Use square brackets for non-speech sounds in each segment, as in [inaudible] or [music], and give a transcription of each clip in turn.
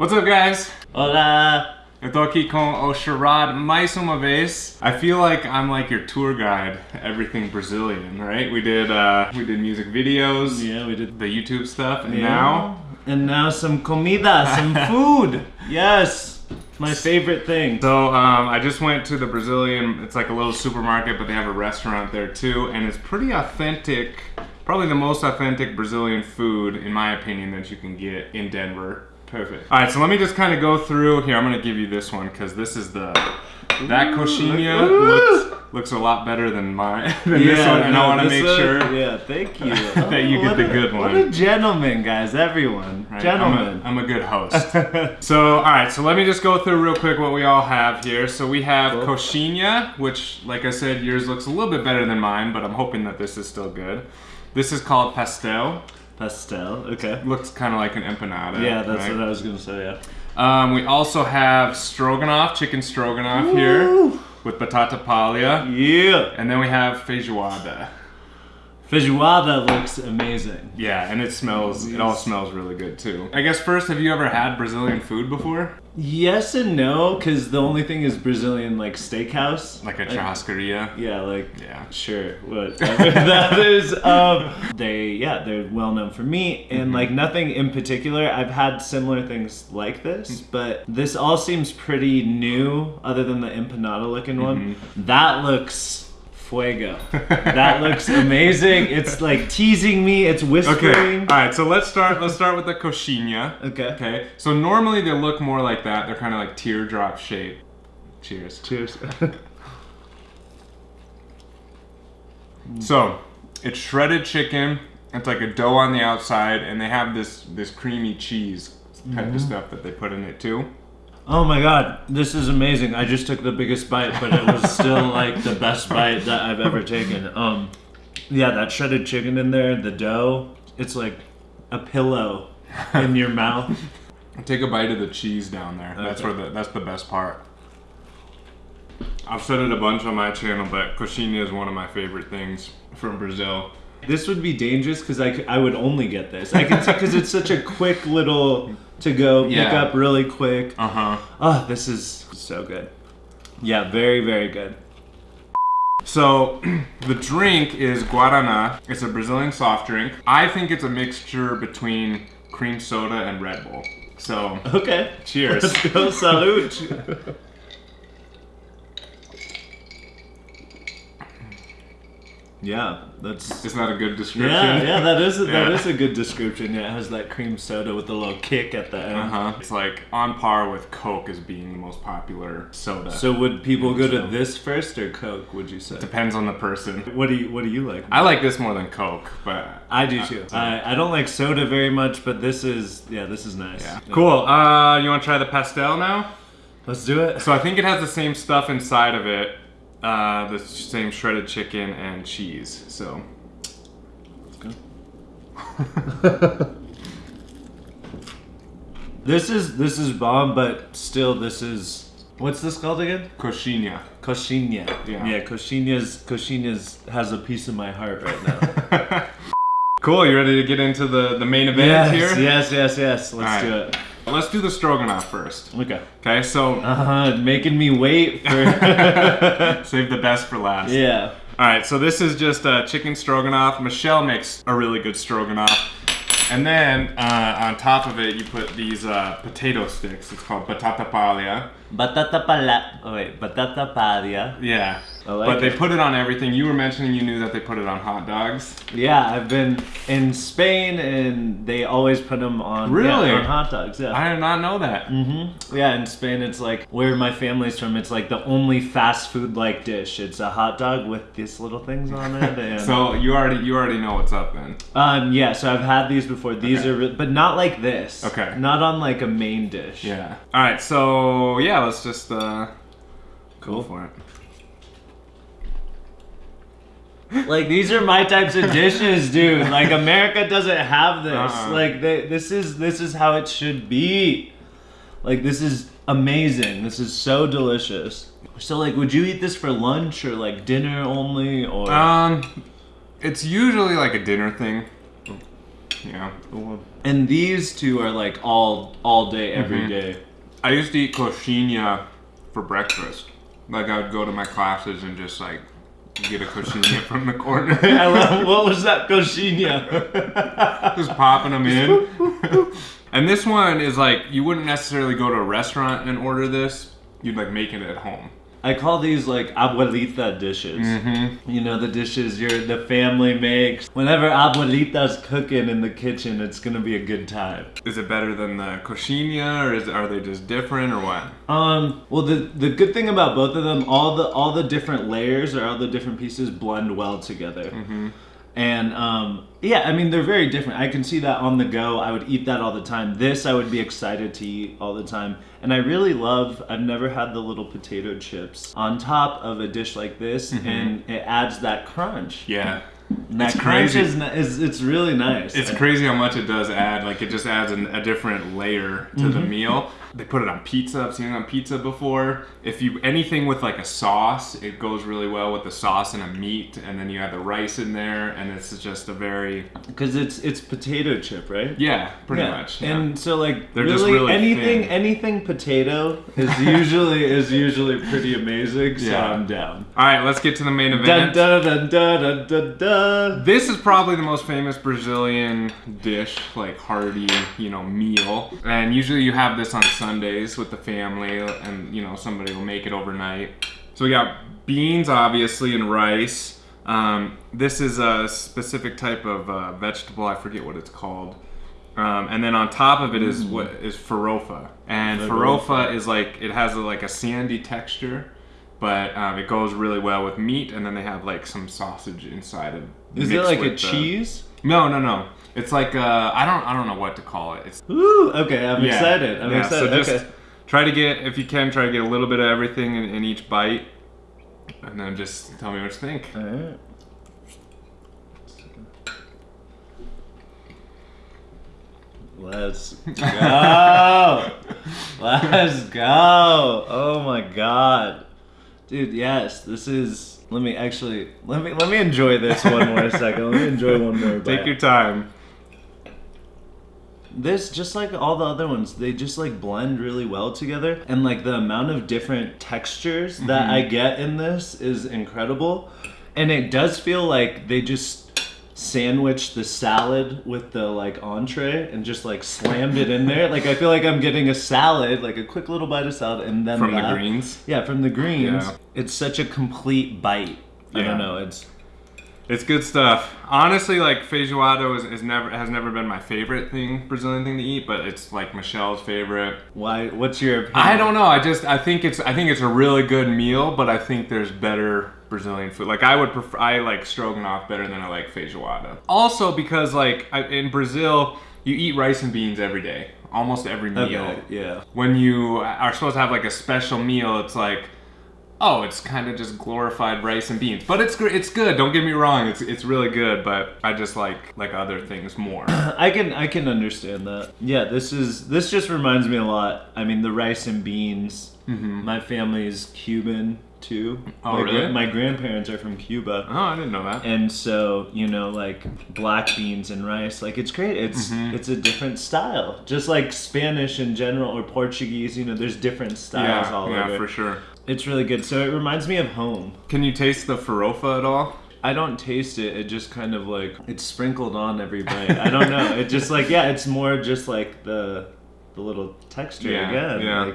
What's up, guys? Hola. Eu tô aqui com o Sherrod mais uma vez. I feel like I'm like your tour guide, everything Brazilian, right? We did uh, we did music videos, Yeah, we did. the YouTube stuff, and Yeah. now And now some comida, some [laughs] food. yes. My favorite thing. So um, I just went to the Brazilian. It's like a little supermarket, but they have a restaurant there too, and it's pretty authentic. Probably the most authentic Brazilian food, in my opinion, that you can get in Denver. Perfect. All right, so let me just kind of go through here. I'm gonna give you this one because this is the that Ooh. looks looks a lot better than mine [laughs] than this one, and I want to make one- sure Yeah, thank you. [laughs] that you get what the a- good What one. a gentleman, guys. Everyone. Right, Gentleman. I'm a, I'm a good host. [laughs] so, all right, so let me just go through real quick what we all have here. So we have Cool. coxinha, which, like I said, yours looks a little bit better than mine, but I'm hoping that this is still good. This is called pastel. Pastel. Okay. Looks kind of like an empanada. Yeah, that's right? what I was gonna say. Yeah. Um, we also have stroganoff, chicken stroganoff here with batata palha. Yeah. And then we have feijoada. Feijoada looks amazing. Yeah, and it smells, it all smells really good too. I guess first, have you ever had Brazilian food before? Yes and no, because the only thing is Brazilian like steakhouse. Like a Like- churrascaria? Yeah, like Yeah. sure, whatever [laughs] that is. Um, they yeah, they're well known for meat and Mm-hmm. like nothing in particular. I've had similar things like this, Mm. but this all seems pretty new, other than the empanada looking one. Mm-hmm. That looks fuego. [laughs] that looks amazing. It's like teasing me. It's whispering. Okay. All right. So let's start. Let's start with the coxinha. Okay. Okay. So normally they look more like that. They're kind of like teardrop shape. Cheers. Cheers. [laughs] So it's shredded chicken. It's like a dough on the outside, and they have this this creamy cheese type Mm-hmm. of stuff that they put in it too. Oh my god, this is amazing. I just took the biggest bite, but it was still [laughs] like the best bite that I've ever taken. Um yeah, that shredded chicken in there, the dough, it's like a pillow in your mouth. [laughs] Take a bite of the cheese down there. That's where the that's the best part. I've said it a bunch on my channel, but coxinha is one of my favorite things from Brazil. This would be dangerous because I, I would only get this. I can because it's such a quick little to go pick Yeah. up really quick. Uh huh. Oh, this is so good. Yeah, very very good. So, [clears throat] the drink is Guaraná. It's a Brazilian soft drink. I think it's a mixture between cream soda and Red Bull. So, Okay. [laughs] cheers. Let's go salute. [laughs] yeah, that's Is that a good description? Yeah, yeah, that is a, that Yeah. is a good description. Yeah, it has that cream soda with the little kick at the end. Uh huh. It's like on par with Coke as being the most popular soda. So would people go to this first or Coke? Would you say? depends on the person. What do you What do you like? I like this more than Coke, but I do too. I, I don't like soda very much, but this is yeah, this is nice. yeah. Cool. Uh, you want to try the pastel now? Let's do it. So I think it has the same stuff inside of it, uh, the same shredded chicken and cheese. So [laughs] This is this is bomb, but still, this is what's this called again? coxinha. Coxinha. Yeah. Yeah, coxinha's coxinha's has a piece of my heart right now. [laughs] cool. You ready to get into the the main event yes, here? yes, yes, yes. Let's All do it. Let's do the stroganoff first. Okay. Okay. So Uh huh. Making me wait for. [laughs] save the best for last. yeah. All right. So this is just uh, chicken stroganoff. Michelle makes a really good stroganoff. And then uh, on top of it, you put these uh, potato sticks. It's called batata palha. Batata pala. Oh wait, batata palia. Yeah. Like but they put it on everything. You were mentioning you knew that they put it on hot dogs. Yeah, I've been in Spain and they always put them on Really? yeah, on hot dogs. Yeah. I did not know that. Mm-hmm. Yeah, in Spain, it's like where my family's from. It's like the only fast food like dish. It's a hot dog with these little things on it. [laughs] And, So you already you already know what's up then. um, yeah. So I've had these before. These Okay. are, but not like this. Okay. Not on like a main dish. Yeah. All right. So yeah, let's just uh, go Cool. for it. [laughs] Like these are my types of dishes, dude. Like America doesn't have this. Uh-uh. Like they, this is this is how it should be. Like this is amazing. This is so delicious. So like, would you eat this for lunch or like dinner only or? Um, it's usually like a dinner thing. Yeah. And these two are like all all day, every Mhm. day. I used to eat coxinha for breakfast. Like I would go to my classes and just like get a coxinha [laughs] from the corner. [laughs] I love, what was that coxinha? [laughs] just popping them in. and this one is like you wouldn't necessarily go to a restaurant and order this. You'd like make it at home. I call these like abuelita dishes. Mm-hmm. You know the dishes your the family makes. Whenever abuelita's cooking in the kitchen, it's gonna be a good time. Is it better than the coxinha, or is are they just different, or what? Um. Well, the the good thing about both of them, all the all the different layers or all the different pieces blend well together. Mm-hmm. And um, yeah, I mean they're very different. I can see that on the go. I would eat that all the time. This I would be excited to eat all the time. And I really love. I've never had the little potato chips on top of a dish like this, and it adds that crunch. Yeah. And that It's crunch crazy. is, is it's really nice. It's crazy how much it does add. Like it just adds an, a different layer to the meal. They put it on pizza. I've seen it on pizza before. If you anything with like a sauce, it goes really well with the sauce and a meat, and then you have the rice in there, and it's just a very because it's it's potato chip, right? yeah, pretty Yeah. much. Yeah. And so like They're really, just really anything thin. anything potato is [laughs] usually is usually pretty amazing. So Yeah. I'm down. All right, let's get to the main event. dun dun dun dun dun dun. This is probably the most famous Brazilian dish, like hearty, you know, meal. And usually you have this on Sundays with the family, and you know somebody will make it overnight. So we got beans, obviously, and rice. Um, this is a specific type of uh, vegetable. I forget what it's called. Um, and then on top of it is what is farofa, and Farofa. farofa is like it has a, like a sandy texture, but um, it goes really well with meat. And then they have like some sausage inside of. Is it like a the- cheese? No, no, no. It's like uh, I don't I don't know what to call it. It's Ooh, okay, I'm yeah. excited. I'm Yeah, excited. So just okay. try to get if you can try to get a little bit of everything in, in each bite, and then just tell me what you think. Alright. Let's go. [laughs] Let's go. Oh my god. Dude, yes, this is let me actually let me let me enjoy this one more [laughs] second. Let me enjoy one more Take bite. your time. This just like all the other ones, they just like blend really well together, and like the amount of different textures that Mm-hmm. I get in this is incredible, and it does feel like they just sandwiched the salad with the like entree and just like slammed it in there. Like I feel like I'm getting a salad, like a quick little bite of salad, and then From the greens. Yeah, from the greens. Yeah. It's such a complete bite. I don't know. It's It's good stuff. Honestly, like feijoada is, is never has never been my favorite thing Brazilian thing to eat, but it's like Michelle's favorite. why? What's your opinion? I don't know. I just I think it's I think it's a really good meal, but I think there's better Brazilian food. Like I would prefer I like stroganoff better than I like feijoada. Also because like I, in Brazil you eat rice and beans every day, almost every meal. Okay, yeah. When you are supposed to have like a special meal, it's like oh, it's kind of just glorified rice and beans. But it's it's good. Don't get me wrong. It's it's really good, but I just like like other things more. [clears throat] I can I can understand that. Yeah, this is this just reminds me a lot. I mean, the rice and beans. Mm-hmm. My family's Cuban too. Oh, my, really? my grandparents are from Cuba. oh, I didn't know that. And so, you know, like black beans and rice, like it's great. It's Mm-hmm. it's a different style. Just like Spanish in general or Portuguese, you know, there's different styles Yeah, all yeah, over. for sure. It's really good. So it reminds me of home. Can you taste the farofa at all? I don't taste it. It just kind of like it's sprinkled on every bite. I don't know. It just like yeah, it's more just like the the little texture Yeah, again. yeah. Like,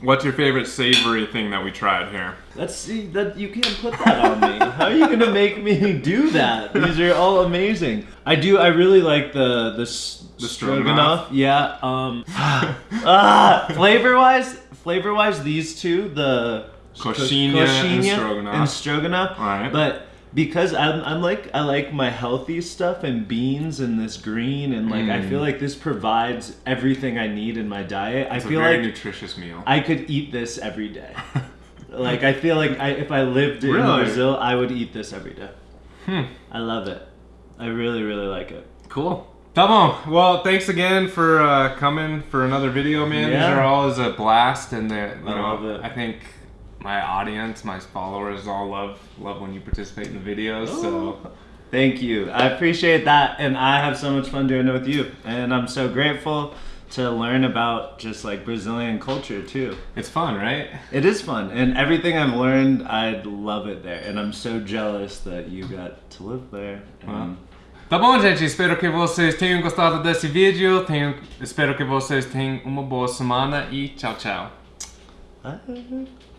What's your favorite savory thing that we tried here? let's see that you can't put that on me. How are you gonna make me do that? These are all amazing. I do. I really like the the, The stroganoff. stroganoff? Yeah. Um. [laughs] ah, flavor wise, flavor wise, these two the Coxinha and stroganoff. and stroganoff. Alright. But because I'm, I'm like I like my healthy stuff and beans and this green and like I Mm. feel like this provides everything I need in my diet. I It's a feel very like nutritious meal. I could eat this every day. [laughs] like I feel like I, if I lived in Really? Brazil, I would eat this every day. Hmm. I love it. I really really like it. Cool. Tá bom. Well, thanks again for uh, coming for another video, man. These Yeah. are always a blast, and the you I know love it. I think my audience, my followers, all love love when you participate in the videos. So Oh. Thank you. I appreciate that, and I have so much fun doing it with you. And I'm so grateful to learn about just like Brazilian culture too. It's fun, right? It is fun, and everything I've learned, I love it there. And I'm so jealous that you got to live there. And Tá bom, gente? Espero que vocês tenham gostado desse vídeo. Tenho, espero que vocês tenham uma boa semana e tchau, tchau. Bye.